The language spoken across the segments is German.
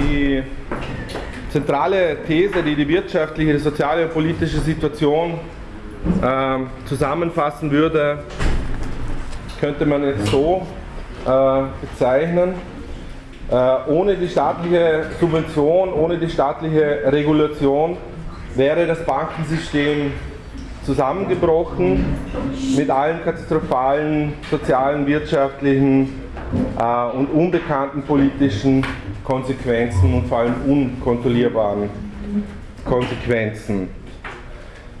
Die zentrale These, die die wirtschaftliche, die soziale und politische Situation äh, zusammenfassen würde, könnte man jetzt so äh, bezeichnen. Äh, ohne die staatliche Subvention, ohne die staatliche Regulation wäre das Bankensystem zusammengebrochen mit allen katastrophalen sozialen, wirtschaftlichen äh, und unbekannten politischen Konsequenzen und vor allem unkontrollierbaren Konsequenzen.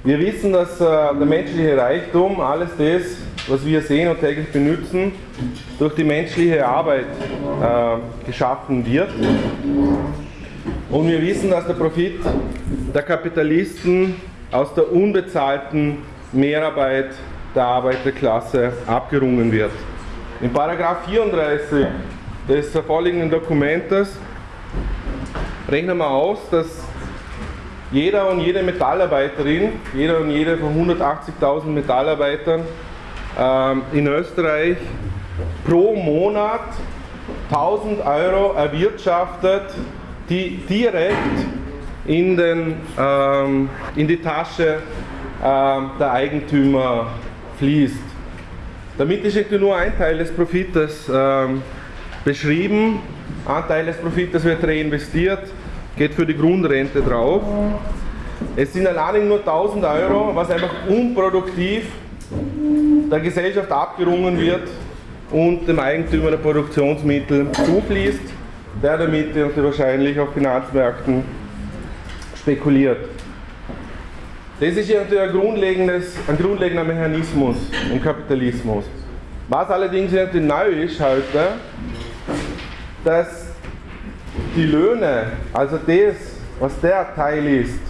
Wir wissen, dass äh, der menschliche Reichtum, alles das, was wir sehen und täglich benutzen, durch die menschliche Arbeit äh, geschaffen wird. Und wir wissen, dass der Profit der Kapitalisten aus der unbezahlten Mehrarbeit der Arbeiterklasse abgerungen wird. In Paragraph 34 des vorliegenden Dokumentes rechnen wir aus, dass jeder und jede Metallarbeiterin, jeder und jede von 180.000 Metallarbeitern ähm, in Österreich pro Monat 1000 Euro erwirtschaftet, die direkt in, den, ähm, in die Tasche ähm, der Eigentümer fließt. Damit ist nur ein Teil des Profites ähm, beschrieben. Ein Teil des Profites wird reinvestiert, geht für die Grundrente drauf. Es sind allein nur 1000 Euro, was einfach unproduktiv der Gesellschaft abgerungen wird und dem Eigentümer der Produktionsmittel zufließt, der damit wahrscheinlich auf Finanzmärkten spekuliert. Das ist ja ein, grundlegendes, ein grundlegender Mechanismus im Kapitalismus. Was allerdings neu ist heute, dass die Löhne, also das, was der Teil ist,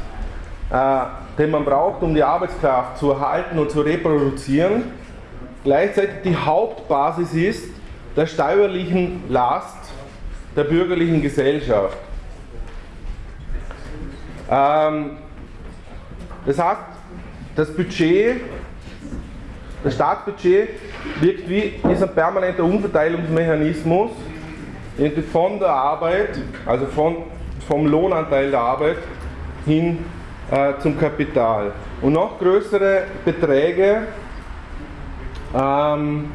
äh, den man braucht, um die Arbeitskraft zu erhalten und zu reproduzieren, gleichzeitig die Hauptbasis ist der steuerlichen Last der bürgerlichen Gesellschaft. Ähm, das heißt, das Budget, das Staatsbudget wirkt wie ist ein permanenter Umverteilungsmechanismus von der Arbeit, also von, vom Lohnanteil der Arbeit hin äh, zum Kapital. Und noch größere Beträge, ähm,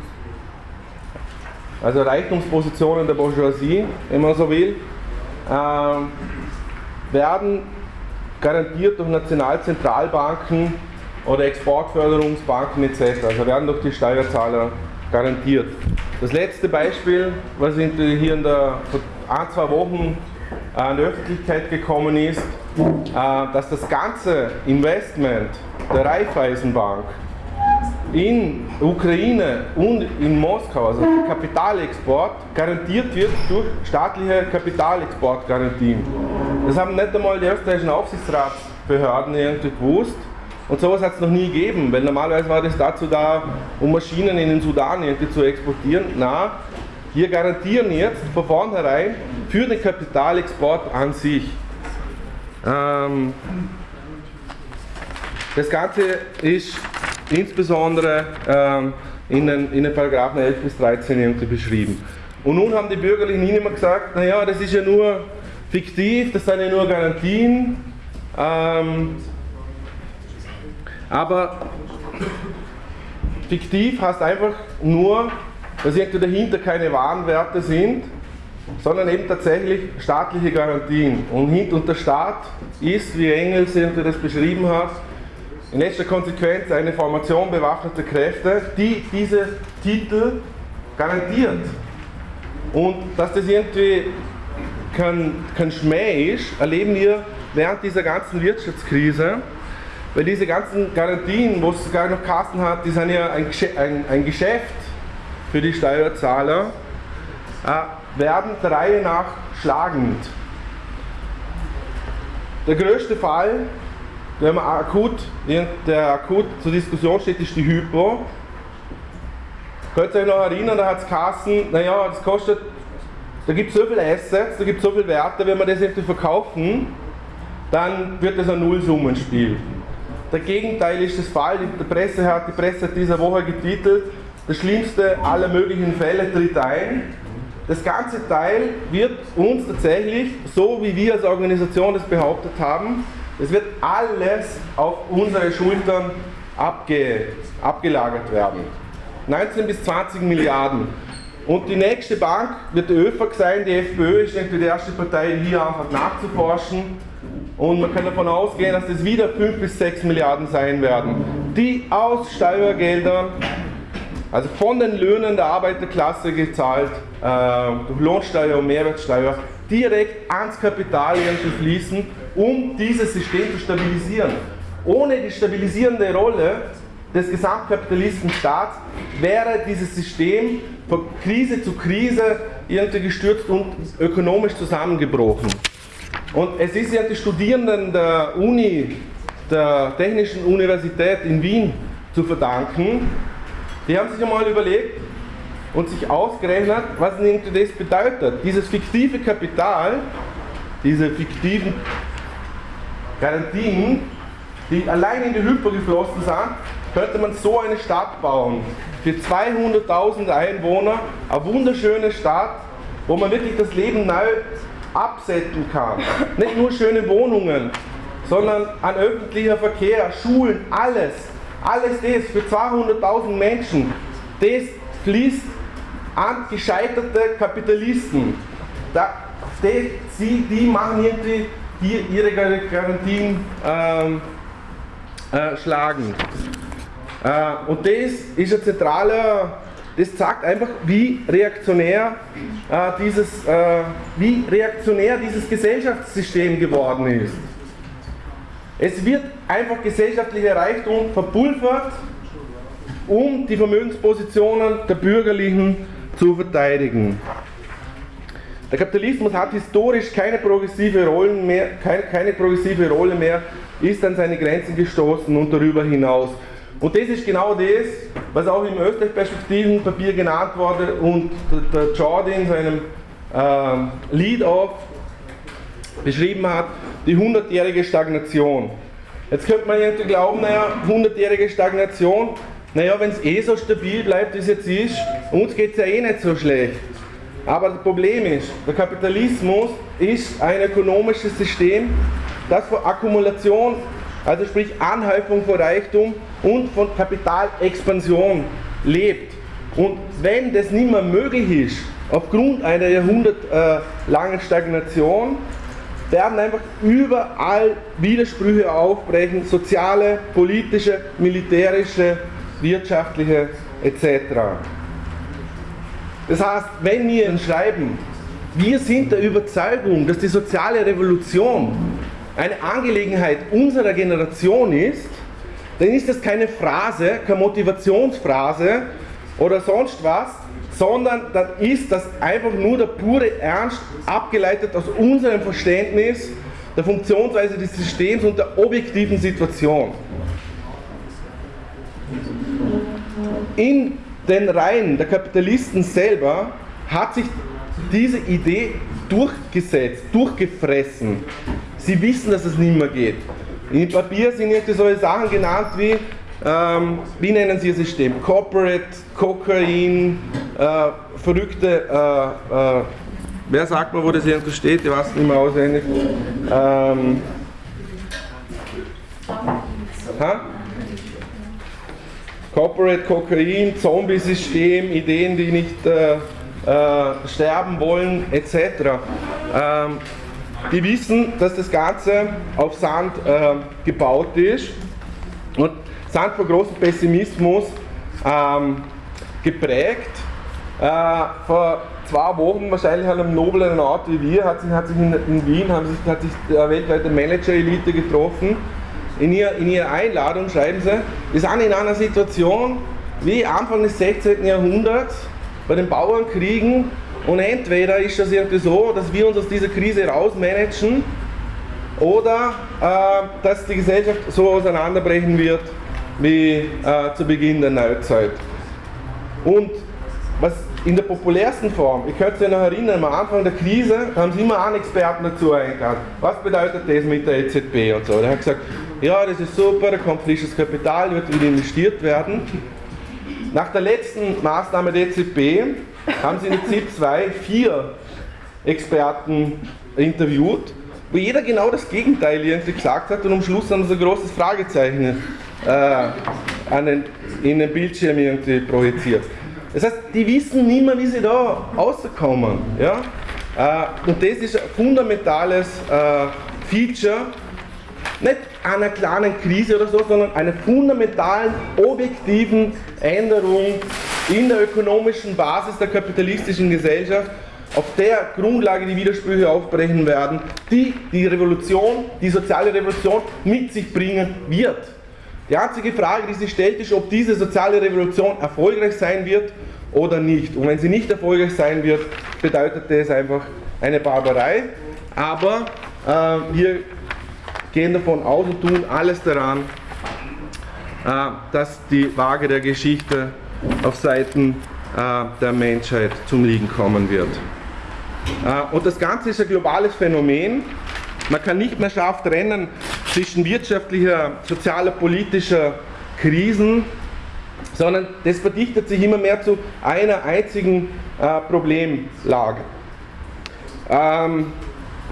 also Reichtumspositionen der Bourgeoisie, wenn man so will, ähm, werden garantiert durch Nationalzentralbanken oder Exportförderungsbanken etc. Also werden durch die Steuerzahler garantiert. Das letzte Beispiel, was hier in der, vor ein, zwei Wochen äh, in die Öffentlichkeit gekommen ist, äh, dass das ganze Investment der Raiffeisenbank in Ukraine und in Moskau, also Kapitalexport, garantiert wird durch staatliche Kapitalexportgarantien. Das haben nicht einmal die österreichischen Aufsichtsratsbehörden irgendwie gewusst. Und sowas hat es noch nie gegeben, weil normalerweise war das dazu da, um Maschinen in den Sudan irgendwie zu exportieren. Na, wir garantieren jetzt von vornherein für den Kapitalexport an sich. Ähm, das Ganze ist insbesondere ähm, in, den, in den Paragraphen 11 bis 13 irgendwie beschrieben. Und nun haben die Bürgerlichen immer gesagt, naja, das ist ja nur fiktiv, das sind ja nur Garantien. Ähm, aber fiktiv heißt einfach nur, dass irgendwie dahinter keine Warenwerte sind, sondern eben tatsächlich staatliche Garantien. Und, und der Staat ist, wie Engels das beschrieben hat, in letzter Konsequenz eine Formation bewaffneter Kräfte, die diese Titel garantiert. Und dass das irgendwie kein, kein Schmäh ist, erleben wir während dieser ganzen Wirtschaftskrise, weil diese ganzen Garantien, wo es sogar noch Kassen hat, die sind ja ein, ein, ein Geschäft für die Steuerzahler, äh, werden der Reihe nach schlagend. Der größte Fall man akut, der akut zur Diskussion steht, ist die Hypo. Könnt ihr euch noch erinnern, da hat es Kassen, naja, das kostet, da gibt es so viele Assets, da gibt es so viele Werte, wenn wir das irgendwie verkaufen, dann wird das ein Nullsummenspiel. Der Gegenteil ist das Fall, die Presse hat, die Presse hat dieser Woche getitelt, das schlimmste aller möglichen Fälle tritt ein. das ganze Teil wird uns tatsächlich, so wie wir als Organisation das behauptet haben, es wird alles auf unsere Schultern abge, abgelagert werden. 19 bis 20 Milliarden. Und die nächste Bank wird die ÖFAG sein, die FPÖ ist irgendwie die erste Partei, hier einfach nachzuforschen. Und man kann davon ausgehen, dass das wieder 5 bis 6 Milliarden sein werden, die aus Steuergeldern, also von den Löhnen der Arbeiterklasse gezahlt, äh, durch Lohnsteuer und Mehrwertsteuer, direkt ans Kapital irgendwie fließen, um dieses System zu stabilisieren. Ohne die stabilisierende Rolle des Gesamtkapitalistenstaats wäre dieses System von Krise zu Krise irgendwie gestürzt und ökonomisch zusammengebrochen. Und es ist ja die Studierenden der Uni, der Technischen Universität in Wien zu verdanken. Die haben sich einmal überlegt und sich ausgerechnet, was das bedeutet. Dieses fiktive Kapital, diese fiktiven Garantien, die allein in die Hypo geflossen sind, könnte man so eine Stadt bauen. Für 200.000 Einwohner, eine wunderschöne Stadt, wo man wirklich das Leben neu absetzen kann. Nicht nur schöne Wohnungen, sondern an öffentlicher Verkehr, Schulen, alles. Alles das für 200.000 Menschen, das fließt an gescheiterte Kapitalisten. Da, die, sie, die machen irgendwie hier ihre Garantien ähm, äh, schlagen. Äh, und das ist ein zentraler, das zeigt einfach, wie reaktionär, äh, dieses, äh, wie reaktionär dieses Gesellschaftssystem geworden ist. Es wird einfach gesellschaftlicher Reichtum verpulvert, um die Vermögenspositionen der Bürgerlichen zu verteidigen. Der Kapitalismus hat historisch keine progressive, Rollen mehr, keine, keine progressive Rolle mehr, ist an seine Grenzen gestoßen und darüber hinaus. Und das ist genau das, was auch im Österreich-Perspektiven-Papier genannt wurde und der, Jordi in seinem äh, Lead-Off beschrieben hat, die 100-jährige Stagnation. Jetzt könnte man irgendwie glauben, naja, 100-jährige Stagnation, naja, wenn es eh so stabil bleibt, wie es jetzt ist, uns geht es ja eh nicht so schlecht. Aber das Problem ist, der Kapitalismus ist ein ökonomisches System, das von Akkumulation, also sprich Anhäufung von Reichtum und von Kapitalexpansion lebt. Und wenn das nicht mehr möglich ist, aufgrund einer jahrhundertlangen Stagnation, werden einfach überall Widersprüche aufbrechen, soziale, politische, militärische, wirtschaftliche etc. Das heißt, wenn wir schreiben, wir sind der Überzeugung, dass die soziale Revolution eine Angelegenheit unserer Generation ist, dann ist das keine Phrase, keine Motivationsphrase oder sonst was, sondern dann ist das einfach nur der pure Ernst, abgeleitet aus unserem Verständnis der Funktionsweise des Systems und der objektiven Situation. In den Reihen der Kapitalisten selber hat sich diese Idee durchgesetzt, durchgefressen. Sie wissen, dass es nicht mehr geht. Im Papier sind jetzt solche Sachen genannt wie, ähm, wie nennen Sie Ihr System? Corporate, Kokain, äh, verrückte, äh, äh, wer sagt mal, wo das irgendwo steht? Ich weiß nicht mehr auswendig. Ähm, ha? Corporate Kokain, Zombie-System, Ideen, die nicht äh, äh, sterben wollen, etc. Ähm, die wissen, dass das Ganze auf Sand äh, gebaut ist und sind von großem Pessimismus ähm, geprägt. Äh, vor zwei Wochen, wahrscheinlich an einem noblen Ort wie wir, hat sich, hat sich in, in Wien haben sich, hat sich der weltweite Manager-Elite getroffen in, ihr, in ihrer Einladung schreiben sie, wir sind in einer Situation wie Anfang des 16. Jahrhunderts bei den Bauernkriegen und entweder ist das irgendwie so, dass wir uns aus dieser Krise rausmanagen oder äh, dass die Gesellschaft so auseinanderbrechen wird wie äh, zu Beginn der Neuzeit. Und was in der populärsten Form, ich könnte sich noch erinnern, am Anfang der Krise haben sie immer einen Experten dazu eingeladen. Was bedeutet das mit der EZB und so? Der hat gesagt, ja, das ist super, da kommt frisches Kapital, wird wieder investiert werden. Nach der letzten Maßnahme der EZB haben sie in ZIP 2 vier Experten interviewt, wo jeder genau das Gegenteil irgendwie gesagt hat und am Schluss haben sie ein großes Fragezeichen äh, an den, in den Bildschirm irgendwie projiziert. Das heißt, die wissen nicht mehr, wie sie da rauskommen. Ja? Äh, und das ist ein fundamentales äh, Feature, nicht einer kleinen Krise oder so, sondern einer fundamentalen, objektiven Änderung in der ökonomischen Basis der kapitalistischen Gesellschaft, auf der Grundlage die Widersprüche aufbrechen werden, die die Revolution, die soziale Revolution mit sich bringen wird. Die einzige Frage, die sich stellt, ist, ob diese soziale Revolution erfolgreich sein wird oder nicht. Und wenn sie nicht erfolgreich sein wird, bedeutet das einfach eine Barbarei. Aber äh, wir gehen davon aus und tun alles daran, äh, dass die Waage der Geschichte auf Seiten äh, der Menschheit zum Liegen kommen wird. Äh, und das Ganze ist ein globales Phänomen. Man kann nicht mehr scharf trennen zwischen wirtschaftlicher, sozialer, politischer Krisen, sondern das verdichtet sich immer mehr zu einer einzigen Problemlage.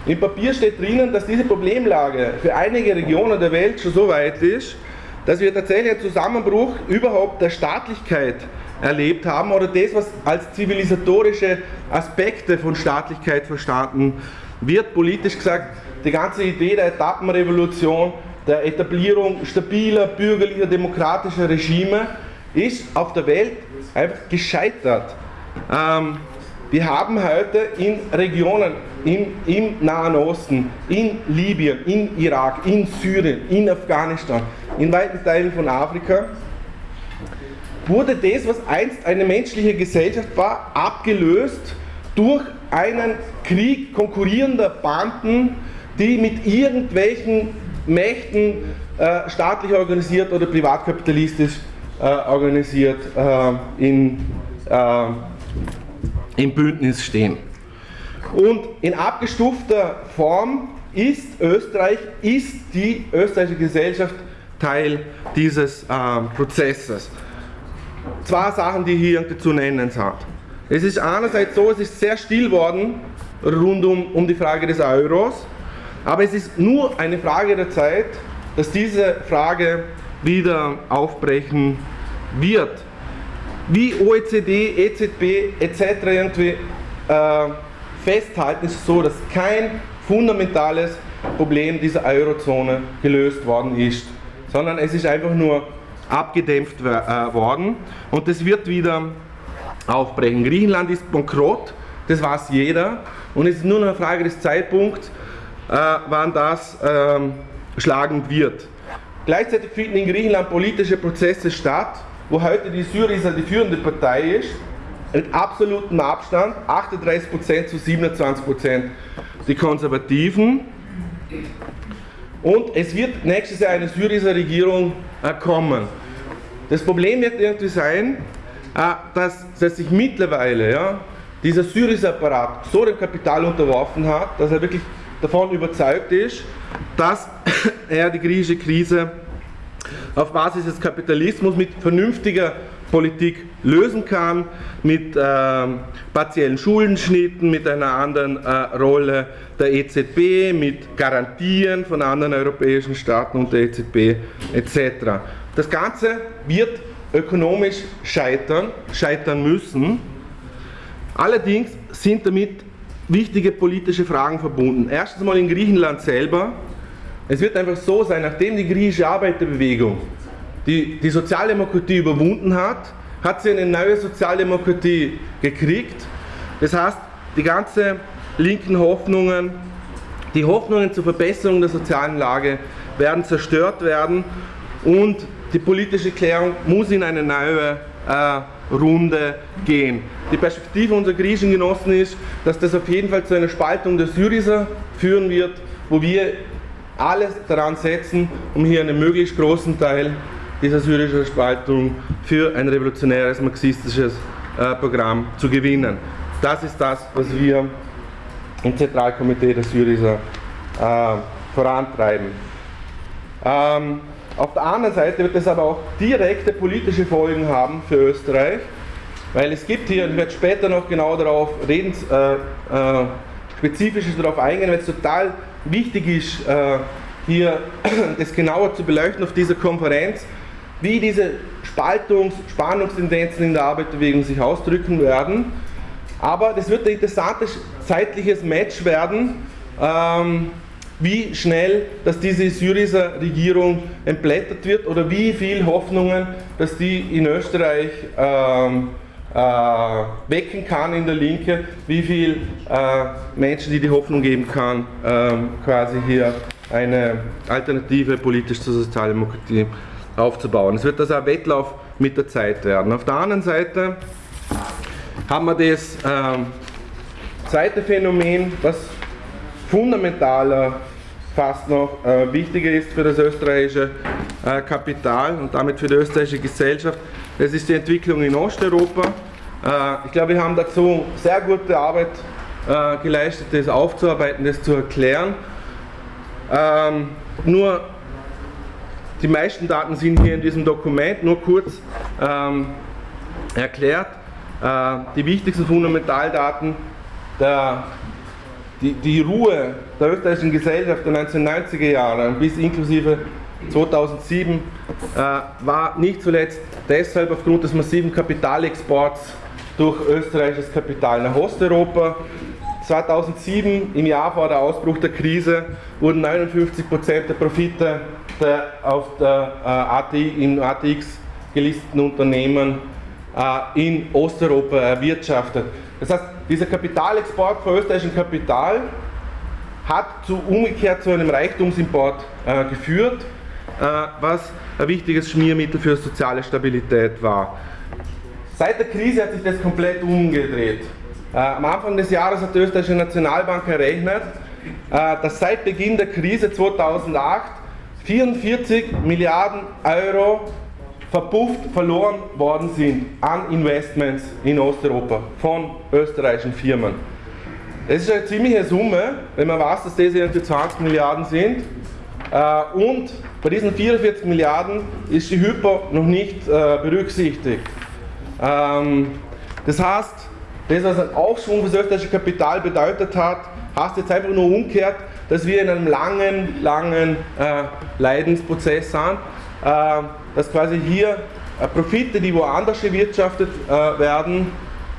Im Papier steht drinnen, dass diese Problemlage für einige Regionen der Welt schon so weit ist, dass wir tatsächlich einen Zusammenbruch überhaupt der Staatlichkeit erlebt haben oder das, was als zivilisatorische Aspekte von Staatlichkeit verstanden wird. Politisch gesagt, die ganze Idee der Etappenrevolution, der Etablierung stabiler, bürgerlicher, demokratischer Regime ist auf der Welt einfach gescheitert. Ähm, wir haben heute in Regionen in, im Nahen Osten, in Libyen, in Irak, in Syrien, in Afghanistan, in weiten Teilen von Afrika, wurde das, was einst eine menschliche Gesellschaft war, abgelöst durch einen Krieg konkurrierender Banden, die mit irgendwelchen Mächten äh, staatlich organisiert oder privatkapitalistisch äh, organisiert äh, in äh, im Bündnis stehen. Und in abgestufter Form ist Österreich, ist die österreichische Gesellschaft Teil dieses äh, Prozesses. Zwei Sachen, die hier zu nennen sind. Es ist einerseits so, es ist sehr still worden rund um, um die Frage des Euros, aber es ist nur eine Frage der Zeit, dass diese Frage wieder aufbrechen wird wie OECD, EZB etc. irgendwie äh, festhalten, ist es so, dass kein fundamentales Problem dieser Eurozone gelöst worden ist, sondern es ist einfach nur abgedämpft äh, worden und das wird wieder aufbrechen. Griechenland ist bankrott, das weiß jeder und es ist nur eine Frage des Zeitpunkts, äh, wann das ähm, schlagend wird. Gleichzeitig finden in Griechenland politische Prozesse statt, wo heute die Syriza die führende Partei ist, mit absolutem Abstand, 38% zu 27% die Konservativen. Und es wird nächstes Jahr eine Syriza-Regierung äh, kommen. Das Problem wird irgendwie sein, äh, dass, dass sich mittlerweile ja, dieser Syriza-Apparat so dem Kapital unterworfen hat, dass er wirklich davon überzeugt ist, dass er die griechische Krise auf Basis des Kapitalismus mit vernünftiger Politik lösen kann, mit äh, partiellen Schuldenschnitten, mit einer anderen äh, Rolle der EZB, mit Garantien von anderen europäischen Staaten und der EZB etc. Das Ganze wird ökonomisch scheitern, scheitern müssen. Allerdings sind damit wichtige politische Fragen verbunden. Erstens mal in Griechenland selber es wird einfach so sein, nachdem die griechische Arbeiterbewegung die, die Sozialdemokratie überwunden hat, hat sie eine neue Sozialdemokratie gekriegt. Das heißt, die ganzen linken Hoffnungen, die Hoffnungen zur Verbesserung der sozialen Lage werden zerstört werden und die politische Klärung muss in eine neue äh, Runde gehen. Die Perspektive unserer griechischen Genossen ist, dass das auf jeden Fall zu einer Spaltung der Syriza führen wird, wo wir alles daran setzen, um hier einen möglichst großen Teil dieser syrischen Spaltung für ein revolutionäres marxistisches äh, Programm zu gewinnen. Das ist das, was wir im Zentralkomitee der Syriza äh, vorantreiben. Ähm, auf der anderen Seite wird es aber auch direkte politische Folgen haben für Österreich, Weil es gibt hier, und ich werde später noch genau darauf reden, äh, äh, spezifisches darauf eingehen, weil es total wichtig ist, äh, hier das genauer zu beleuchten auf dieser Konferenz, wie diese Spaltungs-, Spannungstendenzen in der Arbeiterbewegung sich ausdrücken werden. Aber das wird ein interessantes zeitliches Match werden, ähm, wie schnell, dass diese Syriza Regierung entblättert wird oder wie viel Hoffnungen, dass die in Österreich ähm, äh, wecken kann in der Linke, wie viel äh, Menschen, die die Hoffnung geben kann, ähm, quasi hier eine Alternative politisch zur Sozialdemokratie aufzubauen. Es wird also ein Wettlauf mit der Zeit werden. Auf der anderen Seite haben wir das ähm, zweite Phänomen, was fundamentaler fast noch äh, wichtiger ist für das österreichische äh, Kapital und damit für die österreichische Gesellschaft. Das ist die Entwicklung in Osteuropa. Äh, ich glaube, wir haben dazu sehr gute Arbeit äh, geleistet, das aufzuarbeiten, das zu erklären. Ähm, nur die meisten Daten sind hier in diesem Dokument, nur kurz ähm, erklärt. Äh, die wichtigsten Fundamentaldaten die, die Ruhe der österreichischen Gesellschaft der 1990er Jahre bis inklusive 2007 äh, war nicht zuletzt deshalb aufgrund des massiven Kapitalexports durch österreichisches Kapital nach Osteuropa. 2007, im Jahr vor der Ausbruch der Krise, wurden 59% der Profite der auf der äh, ATI, im ATX gelisteten Unternehmen äh, in Osteuropa erwirtschaftet. Das heißt, dieser Kapitalexport von österreichischem Kapital hat zu, umgekehrt zu einem Reichtumsimport äh, geführt, was ein wichtiges Schmiermittel für soziale Stabilität war. Seit der Krise hat sich das komplett umgedreht. Äh, am Anfang des Jahres hat die österreichische Nationalbank errechnet, äh, dass seit Beginn der Krise 2008 44 Milliarden Euro verpufft, verloren worden sind an Investments in Osteuropa von österreichischen Firmen. Das ist eine ziemliche Summe, wenn man weiß, dass das irgendwie 20 Milliarden sind. Äh, und bei diesen 44 Milliarden ist die Hypo noch nicht äh, berücksichtigt. Ähm, das heißt, das, was ein Aufschwung für das österreichische Kapital bedeutet hat, heißt jetzt einfach nur umgekehrt, dass wir in einem langen, langen äh, Leidensprozess sind äh, dass quasi hier äh, Profite, die woanders erwirtschaftet äh, werden,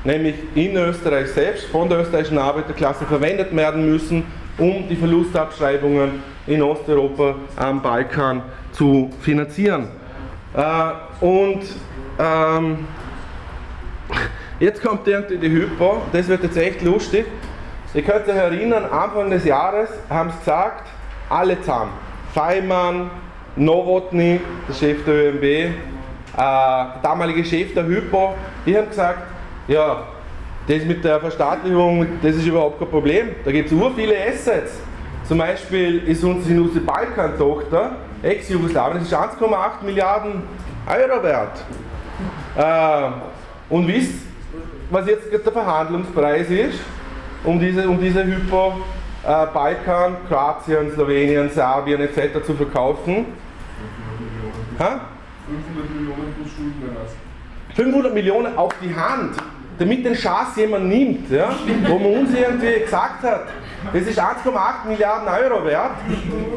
nämlich in Österreich selbst von der österreichischen Arbeiterklasse verwendet werden müssen, um die Verlustabschreibungen in Osteuropa am Balkan zu finanzieren. Und ähm, jetzt kommt irgendwie die Hypo, das wird jetzt echt lustig. Ihr könnt euch erinnern, Anfang des Jahres haben sie gesagt, alle zusammen, Feimann, Novotny, der Chef der ÖMB, äh, der damalige Chef der Hypo, die haben gesagt, ja, das mit der Verstaatlichung, das ist überhaupt kein Problem. Da gibt es ur viele Assets. Zum Beispiel ist unsere, Balkan-Tochter, Ex-Jugoslawien, das ist 1,8 Milliarden Euro wert. Äh, und wisst, was jetzt der Verhandlungspreis ist, um diese, um diese Hypo äh, Balkan, Kroatien, Slowenien, Serbien etc. zu verkaufen? Ha? 500 Millionen plus Schuldenerlass. 500 Millionen auf die Hand, damit den Schatz jemand nimmt, ja? wo man uns irgendwie gesagt hat, das ist 1,8 Milliarden Euro wert.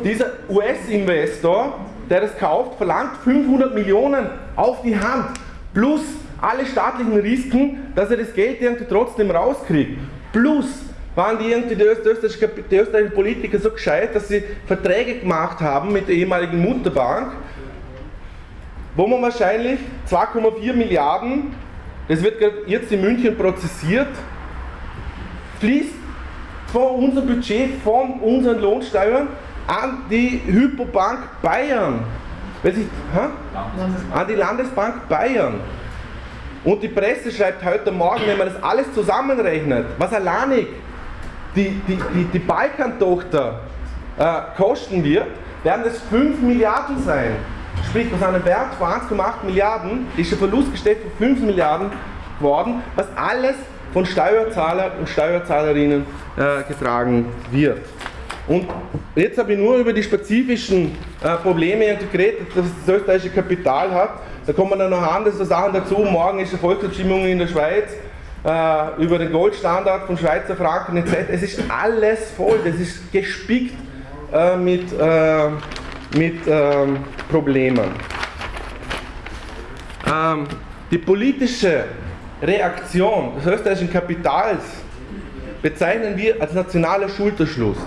Dieser US-Investor, der das kauft, verlangt 500 Millionen auf die Hand, plus alle staatlichen Risiken, dass er das Geld irgendwie trotzdem rauskriegt. Plus waren die irgendwie die österreichischen, die österreichischen Politiker so gescheit, dass sie Verträge gemacht haben mit der ehemaligen Mutterbank, wo man wahrscheinlich 2,4 Milliarden, das wird jetzt in München prozessiert, fließt von unserem Budget, von unseren Lohnsteuern an die Hypobank Bayern. Weiß ich, an die Landesbank Bayern. Und die Presse schreibt heute Morgen, wenn man das alles zusammenrechnet, was alleinig die, die, die, die Balkan-Tochter äh, kosten wird, werden das 5 Milliarden sein. Sprich, aus einem Wert von 1,8 Milliarden ist ein Verlust gestellt von 5 Milliarden geworden, was alles von Steuerzahlern und Steuerzahlerinnen äh, getragen wird. Und jetzt habe ich nur über die spezifischen äh, Probleme geredet, dass das österreichische Kapital hat. Da kommen dann noch andere Sachen dazu. Morgen ist eine Volksabstimmung in der Schweiz äh, über den Goldstandard von Schweizer Franken etc. Es ist alles voll, das ist gespickt mit, mit ähm, Problemen. Ähm, die politische Reaktion des österreichischen Kapitals bezeichnen wir als nationaler Schulterschluss.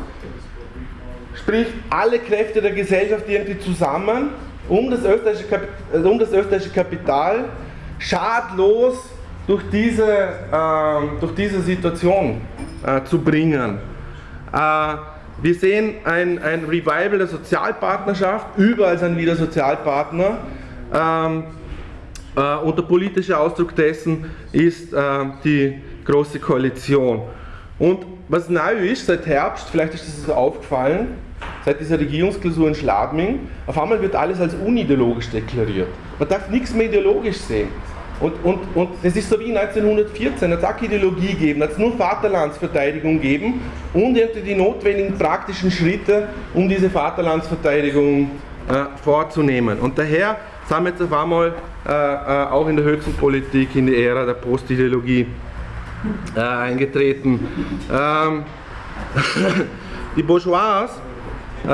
Sprich, alle Kräfte der Gesellschaft irgendwie zusammen, um das österreichische, Kap äh, um das österreichische Kapital schadlos durch diese, äh, durch diese Situation äh, zu bringen. Äh, wir sehen ein, ein Revival der Sozialpartnerschaft, überall sind wieder Sozialpartner. Ähm, äh, und der politische Ausdruck dessen ist äh, die Große Koalition. Und was neu ist, seit Herbst, vielleicht ist das aufgefallen, seit dieser Regierungsklausur in Schladming, auf einmal wird alles als unideologisch deklariert. Man darf nichts mehr ideologisch sehen. Und, und, und das ist so wie 1914, es hat auch Ideologie gegeben, hat es nur Vaterlandsverteidigung gegeben und die notwendigen praktischen Schritte, um diese Vaterlandsverteidigung äh, vorzunehmen. Und daher sind wir jetzt auf einmal äh, äh, auch in der höchsten Politik in die Ära der Postideologie äh, eingetreten. Ähm, die Bourgeois, äh,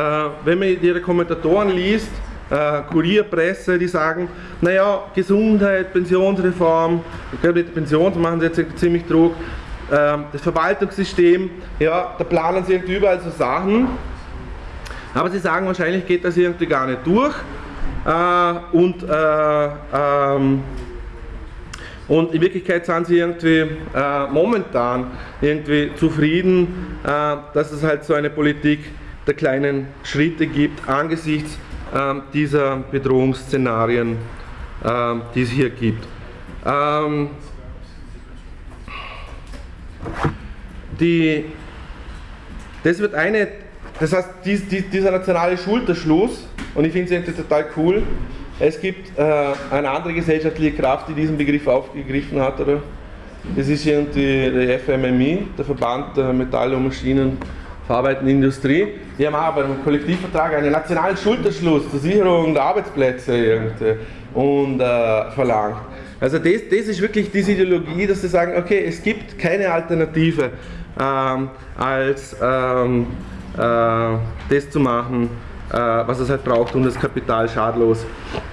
wenn man ihre Kommentatoren liest, äh, Kurierpresse, die sagen, naja, Gesundheit, Pensionsreform, ich glaube mit der Pension machen sie jetzt ziemlich Druck, äh, das Verwaltungssystem, ja, da planen sie irgendwie überall so Sachen, aber sie sagen, wahrscheinlich geht das irgendwie gar nicht durch und äh, ähm, und in Wirklichkeit sind sie irgendwie äh, momentan irgendwie zufrieden, äh, dass es halt so eine Politik der kleinen Schritte gibt angesichts ähm, dieser Bedrohungsszenarien, ähm, die es hier gibt. Ähm, die, das wird eine, das heißt, dies, dies, dieser nationale Schulterschluss, und ich finde es total cool, es gibt äh, eine andere gesellschaftliche Kraft, die diesen Begriff aufgegriffen hat, oder? Das ist irgendwie der FMMI, der Verband der Metall- und Maschinen- verarbeitenden Industrie. Die haben aber im Kollektivvertrag einen nationalen Schulterschluss zur Sicherung der Arbeitsplätze und äh, verlangt. Also das, das ist wirklich diese Ideologie, dass sie sagen, okay, es gibt keine Alternative ähm, als ähm, äh, das zu machen, was es halt braucht, um das Kapital schadlos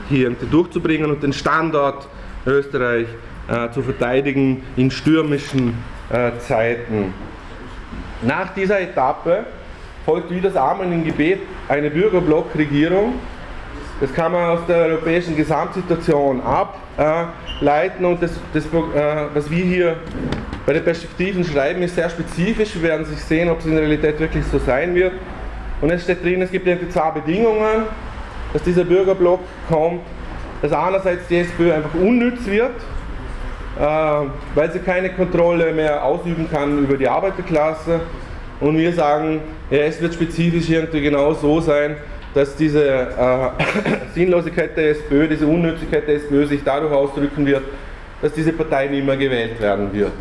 hier durchzubringen und den Standort Österreich äh, zu verteidigen in stürmischen äh, Zeiten. Nach dieser Etappe folgt wie das Amen im Gebet eine Bürgerblockregierung. Das kann man aus der europäischen Gesamtsituation ableiten und das, das, äh, was wir hier bei den Perspektiven schreiben, ist sehr spezifisch. Wir werden sich sehen, ob es in der Realität wirklich so sein wird. Und es steht drin, es gibt irgendwie zwei Bedingungen, dass dieser Bürgerblock kommt. Dass einerseits die SPÖ einfach unnütz wird, äh, weil sie keine Kontrolle mehr ausüben kann über die Arbeiterklasse. Und wir sagen, ja, es wird spezifisch irgendwie genau so sein, dass diese äh, Sinnlosigkeit der SPÖ, diese Unnützigkeit der SPÖ sich dadurch ausdrücken wird, dass diese Partei nicht mehr gewählt werden wird.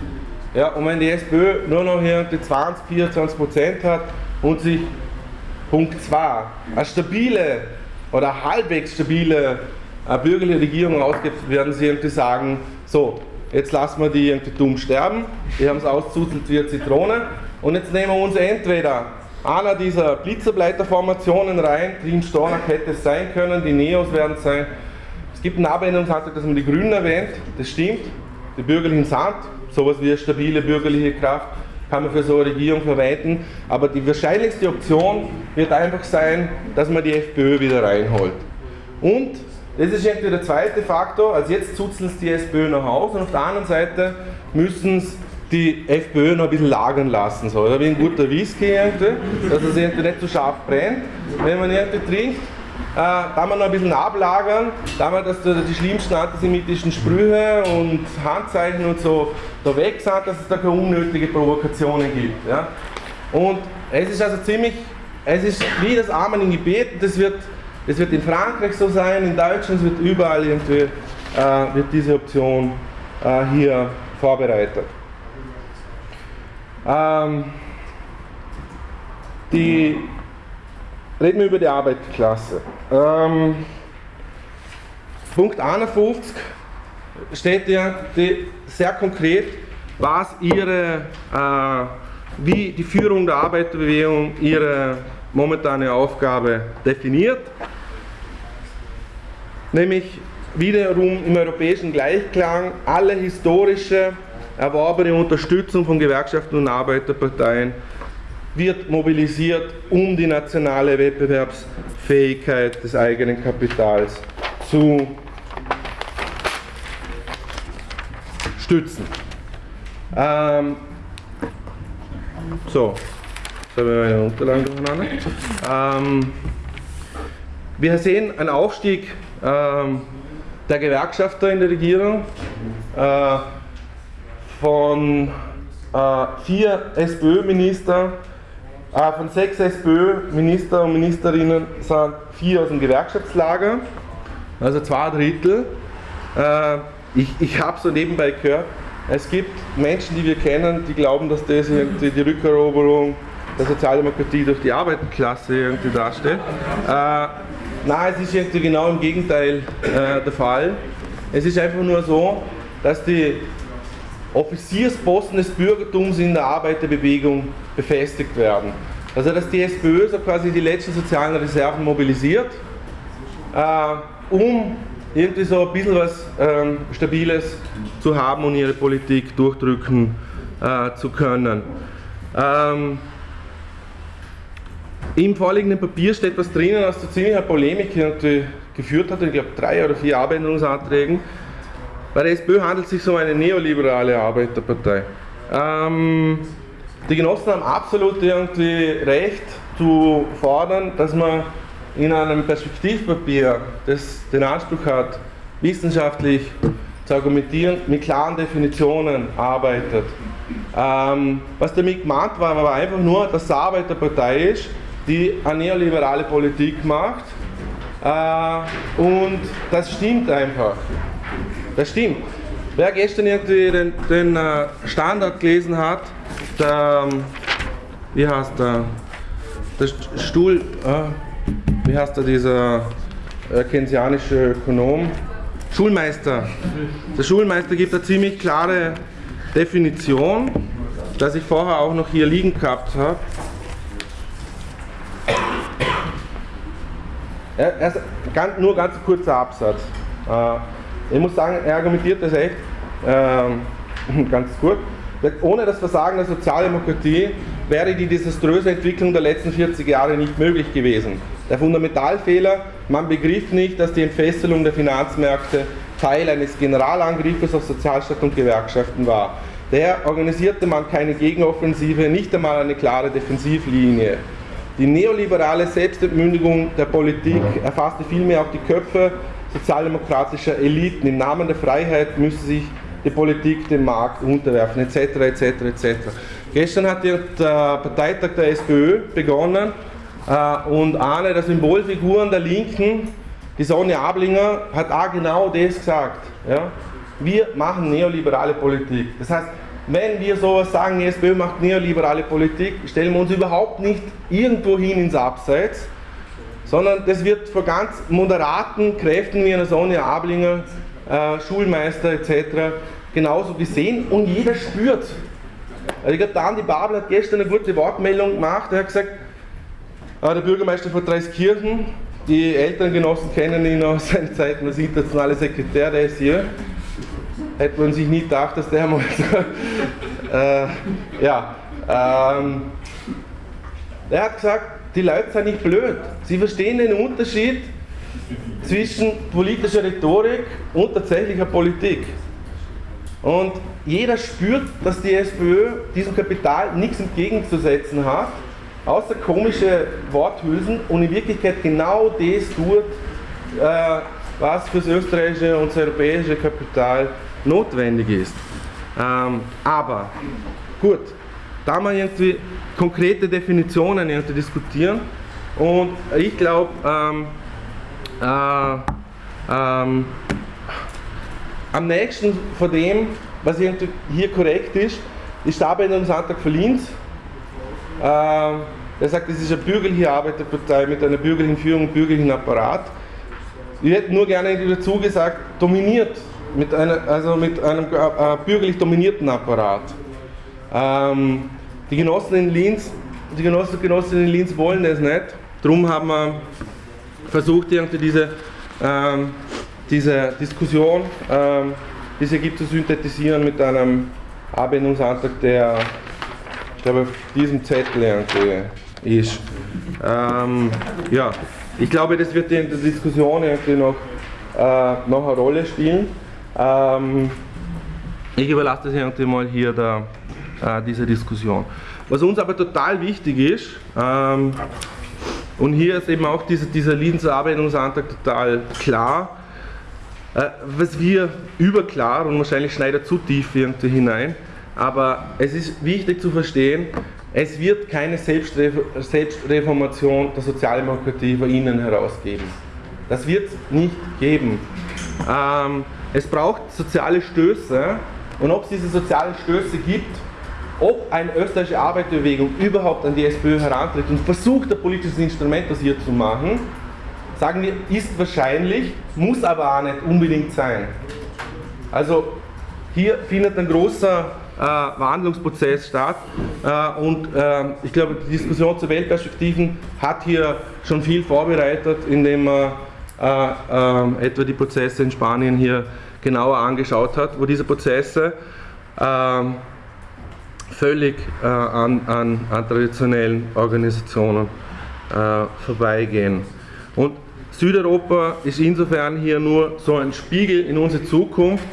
Ja, und wenn die SPÖ nur noch irgendwie 20, 24 Prozent hat und sich Punkt 2 eine stabile oder halbwegs stabile äh, bürgerliche Regierung ausgibt, werden sie irgendwie sagen, so, jetzt lassen wir die irgendwie dumm sterben, die haben es auszuzelt wie eine Zitrone und jetzt nehmen wir uns entweder einer dieser Blitzerbleiterformationen rein, die in Stornach hätte es sein können, die Neos werden es sein. Es gibt einen Abänderungsantrag, dass man die Grünen erwähnt, das stimmt, die bürgerlichen Sand, sowas wie eine stabile bürgerliche Kraft, kann man für so eine Regierung verwenden, aber die wahrscheinlichste Option wird einfach sein, dass man die FPÖ wieder reinholt. Und das ist irgendwie der zweite Faktor. Also jetzt zuzeln es die SPÖ nach Hause und auf der anderen Seite müssen es die FPÖ noch ein bisschen lagern lassen. So, wie ein guter Whisky, irgendwie, dass es irgendwie nicht zu so scharf brennt. Wenn man irgendwie trinkt, äh, da man noch ein bisschen ablagern, da man dass die schlimmsten antisemitischen Sprüche und Handzeichen und so da weg sind, dass es da keine unnötige Provokationen gibt. Ja? Und es ist also ziemlich, es ist wie das Amen im Gebet, das wird es wird in Frankreich so sein, in Deutschland, es wird überall irgendwie, äh, wird diese Option äh, hier vorbereitet. Ähm, die, reden wir über die Arbeiterklasse. Ähm, Punkt 51 steht ja die, sehr konkret, was ihre, äh, wie die Führung der Arbeiterbewegung ihre momentane Aufgabe definiert, nämlich wiederum im europäischen Gleichklang alle historische erworbene Unterstützung von Gewerkschaften und Arbeiterparteien wird mobilisiert, um die nationale Wettbewerbsfähigkeit des eigenen Kapitals zu stützen. Ähm, so, jetzt habe ich meine Unterlagen durcheinander. Ähm, wir sehen einen Aufstieg ähm, der Gewerkschafter in der Regierung äh, von äh, vier SPÖ-Minister, äh, von sechs SPÖ-Minister und Ministerinnen sind vier aus dem Gewerkschaftslager, also zwei Drittel. Äh, ich ich habe so nebenbei gehört, es gibt Menschen, die wir kennen, die glauben, dass das irgendwie die Rückeroberung der Sozialdemokratie durch die Arbeiterklasse irgendwie darstellt. Äh, nein, es ist irgendwie genau im Gegenteil äh, der Fall. Es ist einfach nur so, dass die Offiziersposten des Bürgertums in der Arbeiterbewegung befestigt werden. Also dass die SPÖ so quasi die letzten sozialen Reserven mobilisiert, äh, um irgendwie so ein bisschen was ähm, Stabiles zu haben und ihre Politik durchdrücken äh, zu können. Ähm, Im vorliegenden Papier steht was drinnen, was zu ziemlicher Polemik geführt hat, ich glaube drei oder vier Abänderungsanträgen. Bei der SPÖ handelt es sich um eine neoliberale Arbeiterpartei. Ähm, die Genossen haben absolut irgendwie recht zu fordern, dass man in einem Perspektivpapier, das den Anspruch hat, wissenschaftlich zu argumentieren, mit klaren Definitionen arbeitet. Ähm, was damit gemeint war, war einfach nur, dass es eine Arbeiterpartei ist, die eine neoliberale Politik macht äh, und das stimmt einfach. Das stimmt. Wer gestern irgendwie den, den äh, Standard gelesen hat, der, ähm, wie heißt der, der Stuhl, äh, wie heißt er, dieser äh, keynesianische Ökonom? Schulmeister. Der Schulmeister gibt eine ziemlich klare Definition, dass ich vorher auch noch hier liegen gehabt habe. Er, er nur ganz kurzer Absatz. Äh, ich muss sagen, er argumentiert das echt äh, ganz gut. Ohne das Versagen der Sozialdemokratie wäre die desaströse Entwicklung der letzten 40 Jahre nicht möglich gewesen. Der Fundamentalfehler, man begriff nicht, dass die Entfesselung der Finanzmärkte Teil eines Generalangriffes auf Sozialstaat und Gewerkschaften war. Daher organisierte man keine Gegenoffensive, nicht einmal eine klare Defensivlinie. Die neoliberale Selbstentmündigung der Politik erfasste vielmehr auch die Köpfe sozialdemokratischer Eliten. Im Namen der Freiheit müsse sich die Politik dem Markt unterwerfen, etc. etc. etc. Gestern hat der Parteitag der SPÖ begonnen äh, und eine der Symbolfiguren der Linken, die Sonja Ablinger, hat auch genau das gesagt. Ja? Wir machen neoliberale Politik. Das heißt, wenn wir sowas sagen, die SPÖ macht neoliberale Politik, stellen wir uns überhaupt nicht irgendwo hin ins Abseits, sondern das wird von ganz moderaten Kräften wie einer Sonja Ablinger, äh, Schulmeister etc. genauso gesehen und jeder spürt. Also ich glaube, der Andi Babel hat gestern eine gute Wortmeldung gemacht, er hat gesagt, äh, der Bürgermeister von Dreiskirchen, die Elterngenossen kennen ihn aus seinen Zeiten als internationaler Sekretär, der ist hier. Hätte man sich nie gedacht, dass der mal äh, ja, ähm, er hat gesagt, die Leute sind nicht blöd. Sie verstehen den Unterschied zwischen politischer Rhetorik und tatsächlicher Politik. Und jeder spürt, dass die SPÖ diesem Kapital nichts entgegenzusetzen hat außer komische Worthülsen und in Wirklichkeit genau das tut, äh, was für das österreichische und das europäische Kapital notwendig ist. Ähm, aber gut, da man irgendwie konkrete Definitionen irgendwie diskutieren und ich glaube, ähm, äh, ähm, am nächsten von dem, was hier korrekt ist, ist der Abänderungsantrag für Linz ähm, er sagt, es ist eine bürgerliche Arbeiterpartei mit einer bürgerlichen Führung und bürgerlichen Apparat. ich hätte nur gerne dazu gesagt, dominiert, mit einer, also mit einem äh, äh, bürgerlich dominierten Apparat. Ähm, die Genossen in Linz, die Genossen Genossinnen in Linz wollen das nicht. Darum haben wir versucht, irgendwie diese, ähm, diese Diskussion, ähm, die es hier gibt, zu synthetisieren mit einem Abänderungsantrag, der, ich glaube, auf diesem Zettel irgendwie ist. Ähm, ja, ich glaube, das wird in der Diskussion irgendwie noch, äh, noch eine Rolle spielen. Ähm, ich überlasse das irgendwie mal hier der, äh, dieser Diskussion. Was uns aber total wichtig ist, ähm, und hier ist eben auch dieser, dieser Linzer Arbeitungsantrag total klar, äh, was wir überklar und wahrscheinlich schneidet zu tief irgendwie hinein, aber es ist wichtig zu verstehen, es wird keine Selbstreformation der Sozialdemokratie von innen heraus geben. Das wird es nicht geben. Ähm, es braucht soziale Stöße und ob es diese sozialen Stöße gibt, ob eine österreichische Arbeiterbewegung überhaupt an die SPÖ herantritt und versucht, ein politisches Instrument aus ihr zu machen, sagen wir, ist wahrscheinlich, muss aber auch nicht unbedingt sein. Also hier findet ein großer äh, Wandlungsprozess statt äh, und äh, ich glaube, die Diskussion zu Weltperspektiven hat hier schon viel vorbereitet, indem man äh, ähm, etwa die Prozesse in Spanien hier genauer angeschaut hat, wo diese Prozesse ähm, völlig äh, an, an, an, traditionellen Organisationen äh, vorbeigehen. Und Südeuropa ist insofern hier nur so ein Spiegel in unsere Zukunft.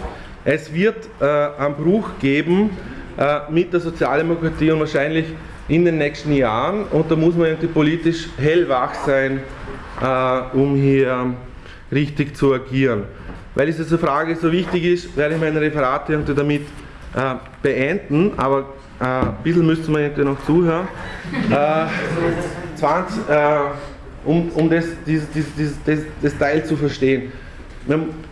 Es wird äh, einen Bruch geben äh, mit der Sozialdemokratie und wahrscheinlich in den nächsten Jahren und da muss man irgendwie politisch hellwach sein, äh, um hier richtig zu agieren. Weil diese Frage so wichtig ist, werde ich meine Referate damit äh, beenden, aber äh, ein bisschen müsste man irgendwie noch zuhören. 20, um, um das, dieses, dieses, das, das Teil zu verstehen.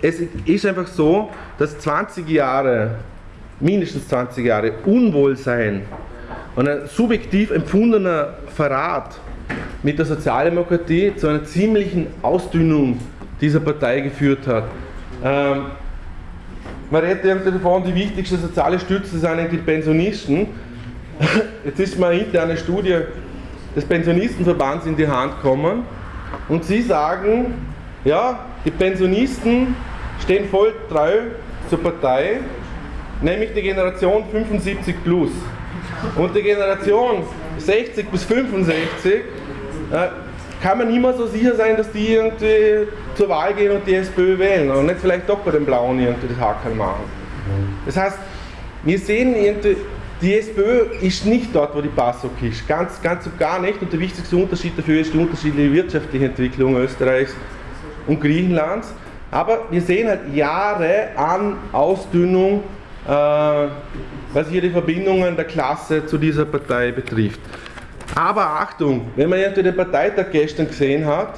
Es ist einfach so, dass 20 Jahre, mindestens 20 Jahre Unwohlsein und ein subjektiv empfundener Verrat mit der Sozialdemokratie zu einer ziemlichen Ausdünnung dieser Partei geführt hat. Ähm, man redet irgendwie davon, die wichtigste soziale Stütze sind die Pensionisten. Jetzt ist mir eine interne Studie des Pensionistenverbands in die Hand gekommen und sie sagen, ja, die Pensionisten stehen voll treu zur Partei, nämlich die Generation 75 plus. Und die Generation 60 bis 65 äh, kann man immer so sicher sein, dass die irgendwie zur Wahl gehen und die SPÖ wählen und nicht vielleicht doch bei den Blauen irgendwie das Hackerl machen. Das heißt, wir sehen irgendwie die SPÖ ist nicht dort, wo die PASOK ist, ganz, ganz und gar nicht. Und der wichtigste Unterschied dafür ist die unterschiedliche wirtschaftliche Entwicklung Österreichs und Griechenlands. Aber wir sehen halt Jahre an Ausdünnung, äh, was hier die Verbindungen der Klasse zu dieser Partei betrifft. Aber Achtung, wenn man den Parteitag gestern gesehen hat,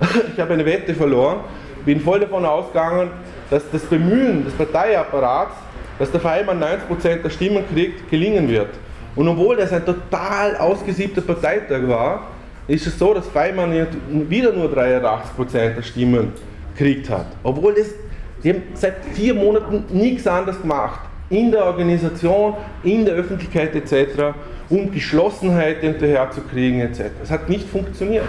ich habe eine Wette verloren, bin voll davon ausgegangen, dass das Bemühen des Parteiapparats dass der Feimann 90% der Stimmen kriegt, gelingen wird. Und obwohl das ein total ausgesiebter Parteitag war, ist es so, dass Feimann wieder nur 83% der Stimmen gekriegt hat. Obwohl das, die haben seit vier Monaten nichts anderes gemacht. In der Organisation, in der Öffentlichkeit etc., um Geschlossenheit hinterherzukriegen etc. Es hat nicht funktioniert.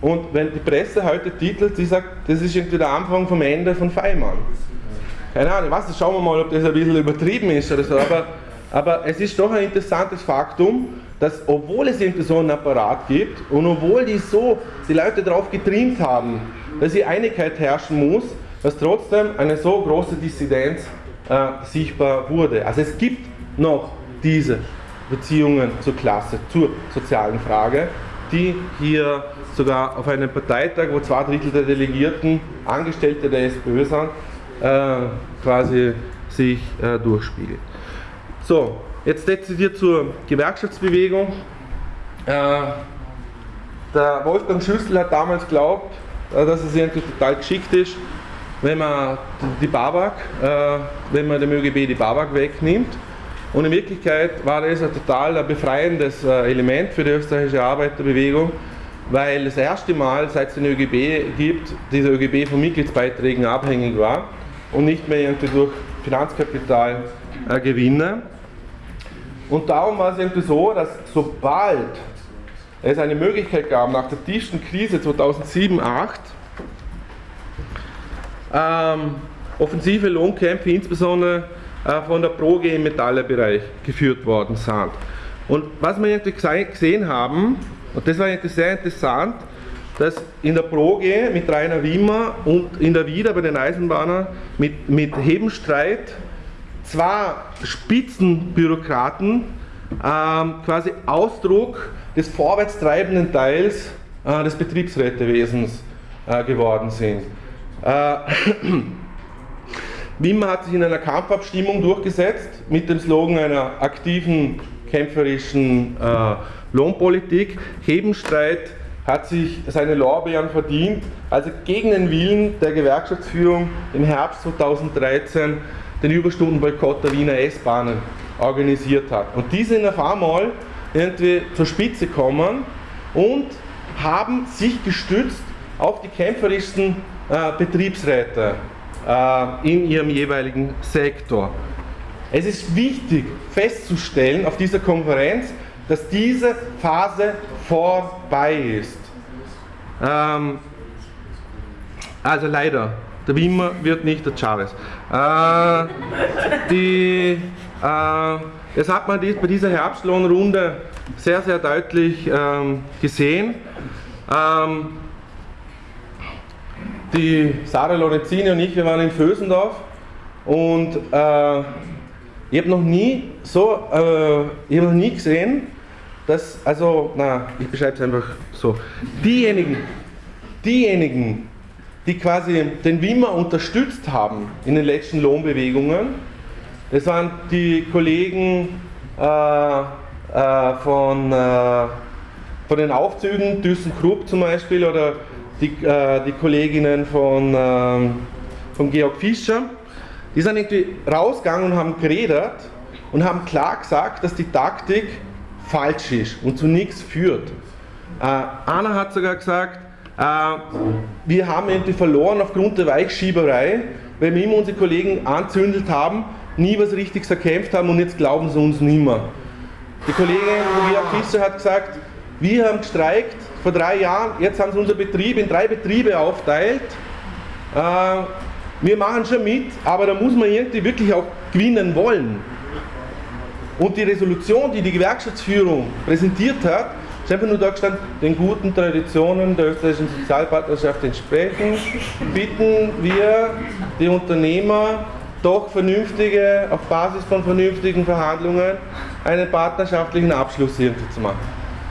Und wenn die Presse heute titelt, sie sagt, das ist irgendwie der Anfang vom Ende von Feimann keine Ahnung, was, schauen wir mal, ob das ein bisschen übertrieben ist oder so, aber, aber es ist doch ein interessantes Faktum, dass obwohl es irgendwie so einen Apparat gibt und obwohl die so die Leute darauf getrimmt haben, dass hier Einigkeit herrschen muss, dass trotzdem eine so große Dissidenz äh, sichtbar wurde. Also es gibt noch diese Beziehungen zur Klasse, zur sozialen Frage, die hier sogar auf einem Parteitag, wo zwei Drittel der Delegierten Angestellte der SPÖ sind, äh, quasi sich äh, durchspiegelt. So, jetzt dezidiert zur Gewerkschaftsbewegung. Äh, der Wolfgang Schüssel hat damals geglaubt, äh, dass es irgendwie total geschickt ist, wenn man die Babak, äh, wenn man dem ÖGB die Babak wegnimmt. Und in Wirklichkeit war das ein total befreiendes äh, Element für die österreichische Arbeiterbewegung, weil das erste Mal, seit es den ÖGB gibt, dieser ÖGB von Mitgliedsbeiträgen abhängig war und nicht mehr irgendwie durch Finanzkapitalgewinne. Äh, und darum war es irgendwie so, dass sobald es eine Möglichkeit gab, nach der tiefsten Krise 2007, 2008, ähm, offensive Lohnkämpfe insbesondere von der Proge im Metallerbereich geführt worden sind. Und was wir gesehen haben, und das war eigentlich sehr interessant, dass in der Proge mit Rainer Wimmer und in der Wieder bei den Eisenbahnern mit, mit Hebenstreit zwei Spitzenbürokraten ähm, quasi Ausdruck des vorwärtstreibenden Teils äh, des Betriebsrätewesens äh, geworden sind. Äh, Wimmer hat sich in einer Kampfabstimmung durchgesetzt mit dem Slogan einer aktiven, kämpferischen äh, Lohnpolitik. Hebenstreit hat sich seine Lorbeeren verdient, als er gegen den Willen der Gewerkschaftsführung im Herbst 2013 den Überstundenboykott der Wiener S-Bahnen organisiert hat. Und die sind auf einmal irgendwie zur Spitze gekommen und haben sich gestützt auf die kämpferischsten äh, Betriebsräte in ihrem jeweiligen Sektor. Es ist wichtig festzustellen auf dieser Konferenz, dass diese Phase vorbei ist. Ähm, also leider, der Wimmer wird nicht der Chavez. Äh, äh, das hat man bei dieser Herbstlohnrunde sehr, sehr deutlich ähm, gesehen. Ähm, die Sarah Lorenzini und ich, wir waren in Vösendorf und äh, ich habe noch nie so, äh, ich habe noch nie gesehen, dass, also, na, ich beschreibe es einfach so. Diejenigen, diejenigen, die quasi den Wimmer unterstützt haben in den letzten Lohnbewegungen, das waren die Kollegen äh, äh, von, äh, von den Aufzügen, ThyssenKrupp zum Beispiel, oder die, äh, die Kolleginnen von, ähm, von Georg Fischer, die sind irgendwie rausgegangen und haben geredet und haben klar gesagt, dass die Taktik falsch ist und zu nichts führt. Äh, Anna hat sogar gesagt, äh, wir haben irgendwie verloren aufgrund der Weichschieberei, weil wir immer unsere Kollegen anzündelt haben, nie was Richtiges erkämpft haben und jetzt glauben sie uns nimmer. Die Kollegin Georg Fischer hat gesagt, wir haben gestreikt vor drei Jahren, jetzt haben sie unser Betrieb in drei Betriebe aufteilt. Äh, wir machen schon mit, aber da muss man irgendwie wirklich auch gewinnen wollen. Und die Resolution, die die Gewerkschaftsführung präsentiert hat, ist einfach nur da gestanden, den guten Traditionen der österreichischen Sozialpartnerschaft entsprechen, bitten wir die Unternehmer doch vernünftige, auf Basis von vernünftigen Verhandlungen, einen partnerschaftlichen Abschluss irgendwie zu machen.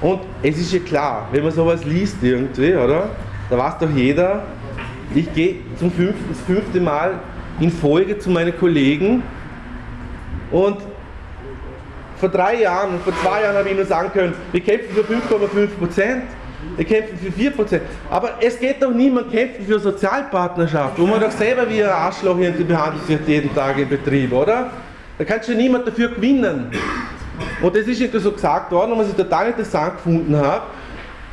Und es ist ja klar, wenn man sowas liest irgendwie, oder? Da weiß doch jeder, ich gehe zum fünften, das fünfte Mal in Folge zu meinen Kollegen und vor drei Jahren und vor zwei Jahren habe ich nur sagen können, wir kämpfen für 5,5 Prozent, wir kämpfen für 4 Prozent. Aber es geht doch niemand kämpfen für Sozialpartnerschaft, wo man doch selber wie ein Arschloch behandelt wird jeden Tag im Betrieb, oder? Da kann schon niemand dafür gewinnen. Und das ist irgendwie so gesagt worden und was ich total interessant gefunden habe,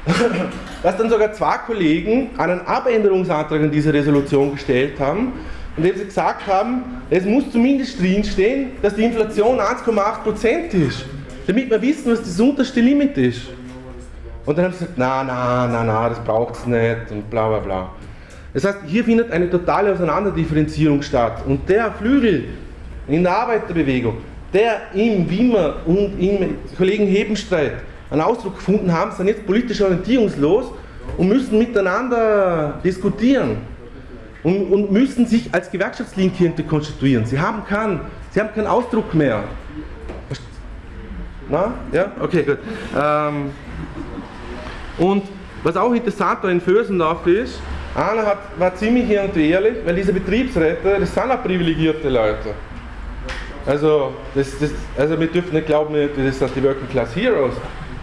dass dann sogar zwei Kollegen einen Abänderungsantrag an diese Resolution gestellt haben, indem sie gesagt haben, es muss zumindest drinstehen, dass die Inflation 1,8% ist, damit wir wissen, was das unterste Limit ist. Und dann haben sie gesagt, na, na, na, na, das braucht es nicht und bla bla bla. Das heißt, hier findet eine totale Auseinanderdifferenzierung statt. Und der Flügel in der Arbeiterbewegung, der im Wimmer und im Kollegen Hebenstreit einen Ausdruck gefunden haben, sind jetzt politisch orientierungslos und müssen miteinander diskutieren und, und müssen sich als Gewerkschaftslinke konstituieren. Sie haben, keinen, sie haben keinen Ausdruck mehr. Na? Ja? Okay, gut. Ähm, und was auch interessant da in Vösendorf ist, einer hat, war ziemlich ehrlich, weil diese Betriebsräte, das sind auch privilegierte Leute. Also, das, das, also wir dürfen nicht glauben, das sind die Working Class Heroes.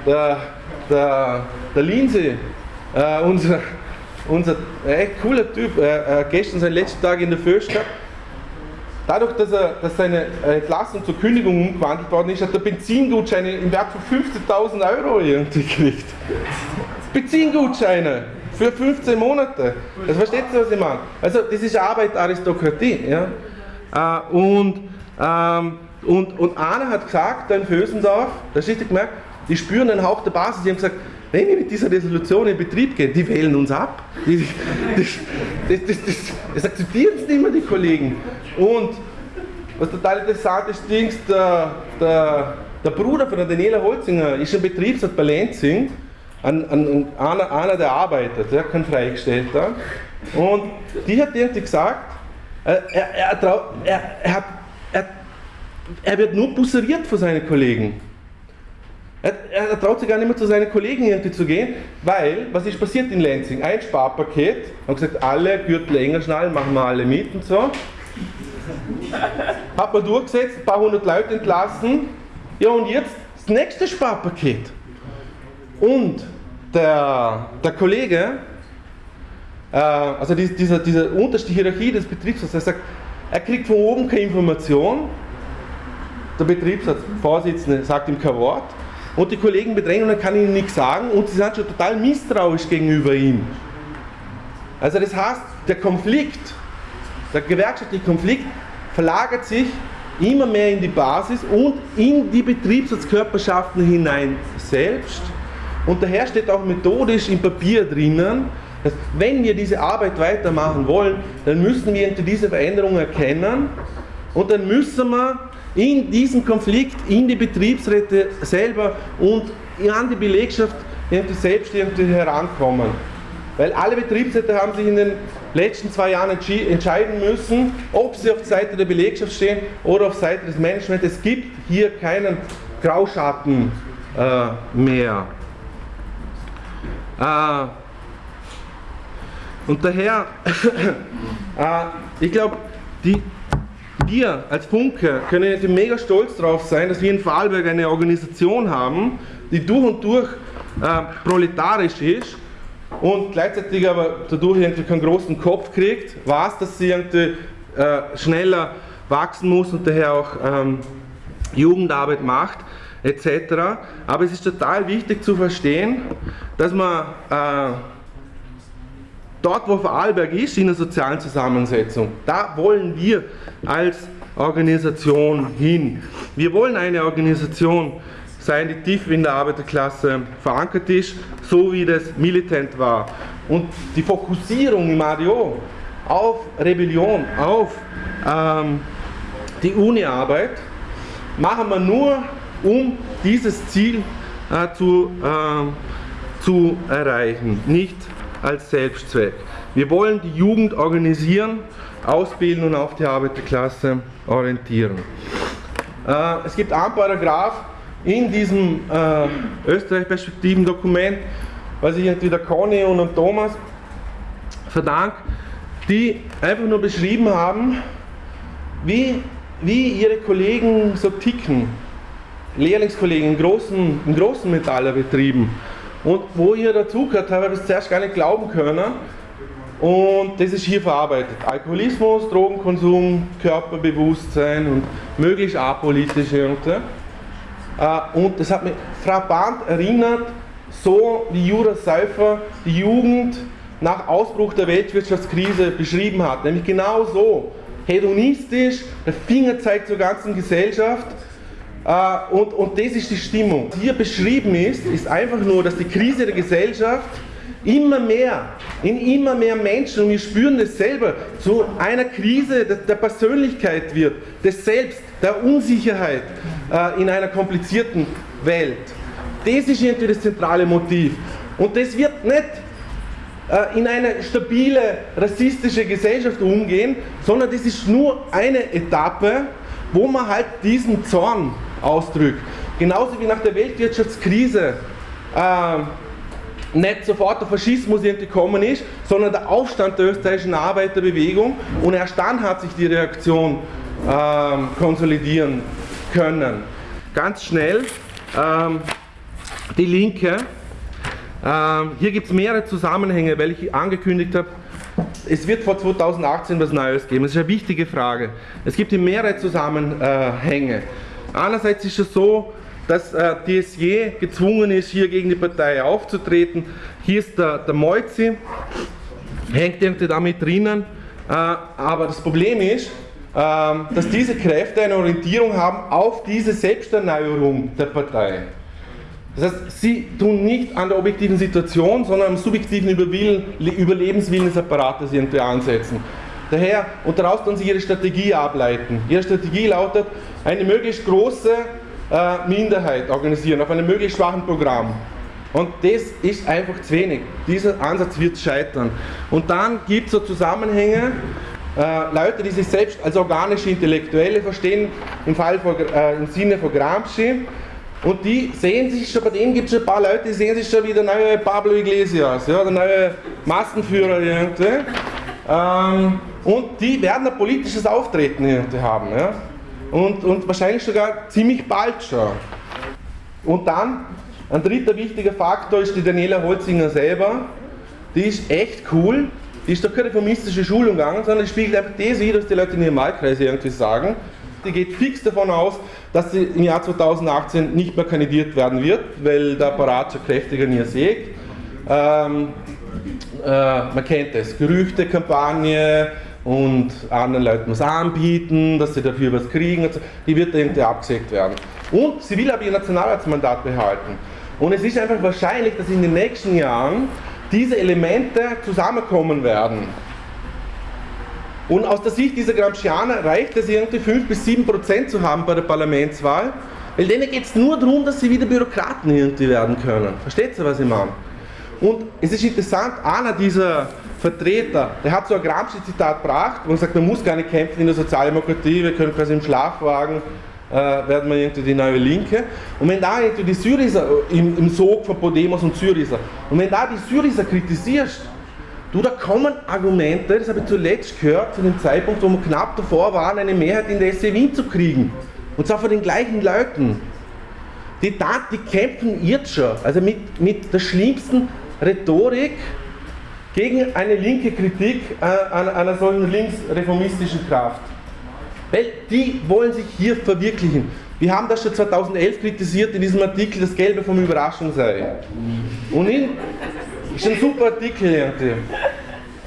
Der, der, der Lindsay, äh, unser, unser echt cooler Typ, äh, äh, gestern seinen letzten Tag in der gehabt. Dadurch, dass, er, dass seine Entlassung zur Kündigung umgewandelt worden ist, hat er Benzingutscheine im Wert von 15.000 Euro irgendwie gekriegt. Beziehengutscheine für 15 Monate. Das versteht ihr, was ich meine? Also das ist Arbeit Aristokratie. Ja? Äh, und, ähm, und, und einer hat gesagt, da in Fösendorf, da richtig gemerkt, die spüren den Hauch der Basis, die haben gesagt, wenn wir mit dieser Resolution in Betrieb gehen, die wählen uns ab. Die, das, das, das, das, akzeptieren es nicht mehr, die Kollegen. Und was total interessant ist, Dings, der, der, der Bruder von der Daniela Holzinger ist ein Betriebsrat bei Lenzing, ein, ein, einer, einer, der arbeitet, der kein Freigestellter. Und die hat irgendwie gesagt, äh, er, er, er, er, hat, er, wird nur busseriert von seinen Kollegen. Er, er, traut sich gar nicht mehr zu seinen Kollegen irgendwie zu gehen, weil, was ist passiert in Lansing? Ein Sparpaket, haben gesagt, alle Gürtel enger schnallen, machen wir alle mit und so. Hat man durchgesetzt, ein paar hundert Leute entlassen. Ja, und jetzt das nächste Sparpaket. Und der, der Kollege, äh, also diese, diese, diese unterste Hierarchie des Betriebsrats, er sagt, er kriegt von oben keine Information, der Betriebsratsvorsitzende sagt ihm kein Wort und die Kollegen bedrängen und er kann ihnen nichts sagen und sie sind schon total misstrauisch gegenüber ihm. Also das heißt, der Konflikt, der gewerkschaftliche Konflikt verlagert sich immer mehr in die Basis und in die Betriebsratskörperschaften hinein selbst. Und daher steht auch methodisch im Papier drinnen, dass wenn wir diese Arbeit weitermachen wollen, dann müssen wir diese Veränderungen erkennen und dann müssen wir in diesen Konflikt, in die Betriebsräte selber und an die Belegschaft selbst herankommen. Weil alle Betriebsräte haben sich in den letzten zwei Jahren entscheiden müssen, ob sie auf Seite der Belegschaft stehen oder auf Seite des Managements. Es gibt hier keinen Grauschatten äh, mehr. Äh, und daher, äh, ich glaube, wir als Funke können jetzt mega stolz darauf sein, dass wir in Vorarlberg eine Organisation haben, die durch und durch äh, proletarisch ist und gleichzeitig aber dadurch irgendwie keinen großen Kopf kriegt, weiß, dass sie irgendwie äh, schneller wachsen muss und daher auch ähm, Jugendarbeit macht etc. Aber es ist total wichtig zu verstehen, dass man äh, dort, wo Vorarlberg ist, in der sozialen Zusammensetzung, da wollen wir als Organisation hin. Wir wollen eine Organisation sein, die tief in der Arbeiterklasse verankert ist, so wie das militant war. Und die Fokussierung im ADO auf Rebellion, auf ähm, die Uni-Arbeit, machen wir nur, um dieses Ziel äh, zu, äh, zu erreichen, nicht als Selbstzweck. Wir wollen die Jugend organisieren, ausbilden und auf die Arbeiterklasse orientieren. Äh, es gibt einen Paragraph in diesem äh, Österreich-Perspektiven-Dokument, was ich entweder Conny und Thomas verdanke, die einfach nur beschrieben haben, wie, wie ihre Kollegen so ticken. Lehrlingskollegen in großen, in großen Metallerbetrieben. Und wo ihr dazugehört habt, habe ich das zuerst gar nicht glauben können. Und das ist hier verarbeitet. Alkoholismus, Drogenkonsum, Körperbewusstsein und möglichst apolitisch irgendwie. Äh, und das hat mich frappant erinnert, so wie Jura Seifer die Jugend nach Ausbruch der Weltwirtschaftskrise beschrieben hat. Nämlich genau so, hedonistisch, der Finger zeigt zur ganzen Gesellschaft äh, und, und das ist die Stimmung. Was hier beschrieben ist, ist einfach nur, dass die Krise der Gesellschaft immer mehr, in immer mehr Menschen, und wir spüren das selber, zu einer Krise der, Persönlichkeit wird, des Selbst, der Unsicherheit äh, in einer komplizierten Welt. Das ist irgendwie das zentrale Motiv. Und das wird nicht äh, in eine stabile rassistische Gesellschaft umgehen, sondern das ist nur eine Etappe, wo man halt diesen Zorn ausdrückt. Genauso wie nach der Weltwirtschaftskrise äh, nicht sofort der Faschismus gekommen ist, sondern der Aufstand der österreichischen Arbeiterbewegung und erst dann hat sich die Reaktion ähm, konsolidieren können. Ganz schnell ähm, die Linke. Ähm, hier gibt es mehrere Zusammenhänge, weil ich angekündigt habe, es wird vor 2018 was Neues geben. Das ist eine wichtige Frage. Es gibt hier mehrere Zusammenhänge. Einerseits ist es so, dass äh, DSJ gezwungen ist, hier gegen die Partei aufzutreten. Hier ist der, der Moizi, hängt irgendwie damit drinnen. Äh, aber das Problem ist, äh, dass diese Kräfte eine Orientierung haben auf diese Selbsterneuerung der Partei. Das heißt, sie tun nicht an der objektiven Situation, sondern am subjektiven Überlebenswillen des Apparates irgendwie ansetzen. Daher, und daraus dann sie ihre Strategie ableiten. Ihre Strategie lautet, eine möglichst große äh, Minderheit organisieren, auf einem möglichst schwachen Programm. Und das ist einfach zu wenig. Dieser Ansatz wird scheitern. Und dann gibt es so Zusammenhänge, äh, Leute, die sich selbst als organische Intellektuelle verstehen, im, Fall von, äh, im Sinne von Gramsci, und die sehen sich schon, bei denen gibt es schon ein paar Leute, die sehen sich schon wie der neue Pablo Iglesias, ja, der neue Massenführer irgendwie. Ähm, und die werden ein politisches Auftreten haben. Ja? Und, und wahrscheinlich sogar ziemlich bald schon. Und dann, ein dritter wichtiger Faktor ist die Daniela Holzinger selber. Die ist echt cool. Die ist doch keine reformistische Schulung gegangen, sondern die spiegelt einfach das wieder, was die Leute in ihrem Wahlkreis irgendwie sagen. Die geht fix davon aus, dass sie im Jahr 2018 nicht mehr kandidiert werden wird, weil der Apparat schon kräftiger ihr sägt. Ähm, äh, man kennt es, Gerüchtekampagne und anderen Leuten was anbieten, dass sie dafür was kriegen, die wird irgendwie abgesägt werden. Und sie will aber ihr Nationalratsmandat behalten. Und es ist einfach wahrscheinlich, dass in den nächsten Jahren diese Elemente zusammenkommen werden. Und aus der Sicht dieser Gramscianer reicht es irgendwie 5 bis 7 Prozent zu haben bei der Parlamentswahl, weil denen geht es nur darum, dass sie wieder Bürokraten irgendwie werden können. Versteht ihr, was ich meine? Und es ist interessant, einer dieser Vertreter, der hat so ein Gramsci-Zitat gebracht, wo er sagt, man muss gar nicht kämpfen in der Sozialdemokratie, wir können quasi im Schlafwagen äh, werden wir irgendwie die neue Linke. Und wenn da irgendwie die Syriza im, im Sog von Podemos und Syriza, und wenn da die Syriza kritisierst, Du, da kommen Argumente, das habe ich zuletzt gehört, zu dem Zeitpunkt, wo wir knapp davor waren, eine Mehrheit in der SC zu kriegen. Und zwar von den gleichen Leuten. Die, die kämpfen jetzt schon, also mit, mit der schlimmsten Rhetorik gegen eine linke Kritik äh, einer solchen linksreformistischen Kraft. Weil die wollen sich hier verwirklichen. Wir haben das schon 2011 kritisiert in diesem Artikel, das Gelbe vom Überraschung sei. Und in, ist ein super Artikel irgendwie.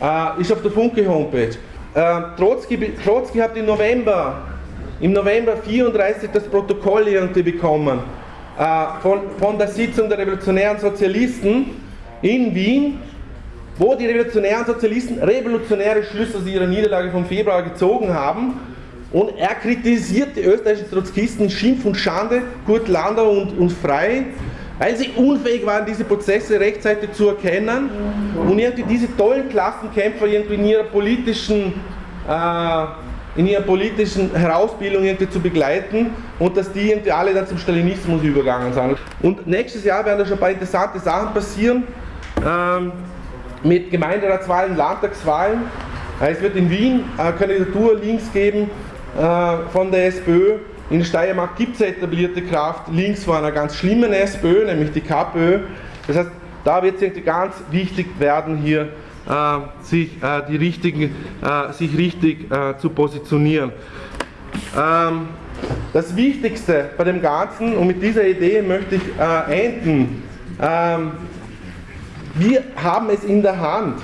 Äh, ist auf der Funke Homepage. Äh, Trotzki, Trotzki hat im November, im November 34 das Protokoll irgendwie bekommen äh, von, von der Sitzung der revolutionären Sozialisten in Wien, wo die revolutionären Sozialisten revolutionäre Schlüsse aus ihrer Niederlage vom Februar gezogen haben. Und er kritisiert die österreichischen Trotzkisten Schimpf und Schande, Kurt Landau und, und Frei, weil sie unfähig waren, diese Prozesse rechtzeitig zu erkennen und irgendwie diese tollen Klassenkämpfer irgendwie in ihrer politischen, äh, in ihrer politischen Herausbildung irgendwie zu begleiten und dass die irgendwie alle dann zum Stalinismus übergegangen sind. Und nächstes Jahr werden da schon ein paar interessante Sachen passieren ähm, Gemeinderatswahlen, Landtagswahlen. Äh, es wird in Wien eine Kandidatur links geben äh, von der SPÖ in Steiermark gibt es eine etablierte Kraft links von einer ganz schlimmen SPÖ, nämlich die KPÖ. Das heißt, da wird es ganz wichtig werden, hier äh, sich, äh, die richtigen, äh, sich richtig äh, zu positionieren. Ähm, das Wichtigste bei dem Ganzen, und mit dieser Idee möchte ich äh, enden, ähm, wir haben es in der Hand.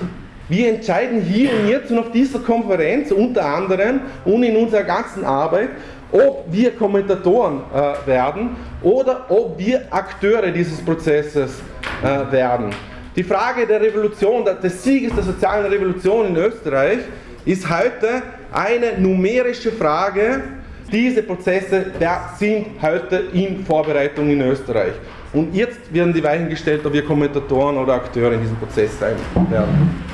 Wir entscheiden hier und jetzt und auf dieser Konferenz unter anderem und in unserer ganzen Arbeit, ob wir Kommentatoren äh, werden oder ob wir Akteure dieses Prozesses äh, werden. Die Frage der Revolution, des Sieges der sozialen Revolution in Österreich ist heute eine numerische Frage. Diese Prozesse sind heute in Vorbereitung in Österreich. Und jetzt werden die Weichen gestellt, ob wir Kommentatoren oder Akteure in diesem Prozess sein werden.